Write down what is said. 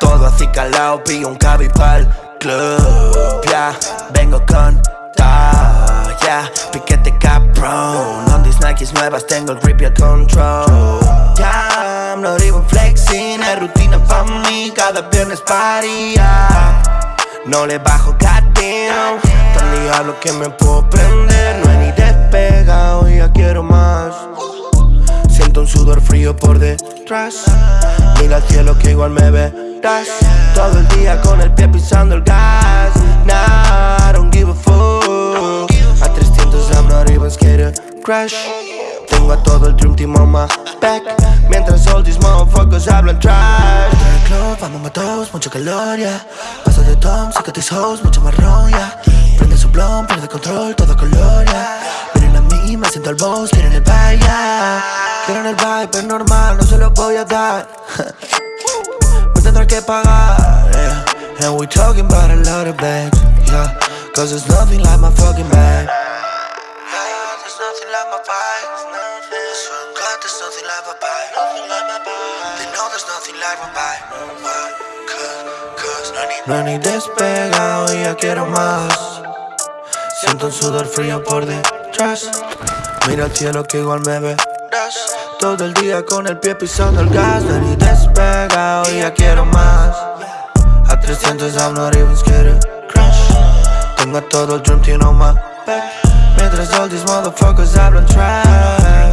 Todo así calado, pillo un cabi cabipal Club, ya, vengo con talla Piquete caprón, on these Nikes nuevas tengo el grip y el control. Ya, I'm not even flexing, es rutina pa' mí Cada viernes paría No le bajo goddamn Tan diablo que me puedo prender, no hay ni de por detrás. Mira al cielo que igual me verás. Todo el día con el pie pisando el gas. Nah, I don't give a fuck. A 300 I'm not even scared crash. Tengo a todo el dream team on my back. Mientras all these motherfuckers hablan trash. Del club, vamos matos, mucha calor, yeah Paso de tom, saca tus hoes, mucho marrón, yeah Prende su blon, pierde control, todo color, yeah Miren a mí, me siento al boss, quieren el yeah Quieren el vibe, es normal, no se lo voy a dar. Me tendrás que pagar, yeah. And we talking about a lot of bags, yeah. Cause there's nothing like my fucking bag. Yeah, There's nothing like my vibe I swear to God, there's nothing like my vibe. They know there's nothing like my vibe. Why? Cause, cause no ni, despegado y ya quiero más. Siento un sudor frío por detrás. Mira al cielo que igual me verás Todo el día con el pie pisando el gas No ni despegado y ya quiero más. A 300 I'm not even scared crash. Tengo todo el dream team on my back. Mientras all these motherfuckers hablan trash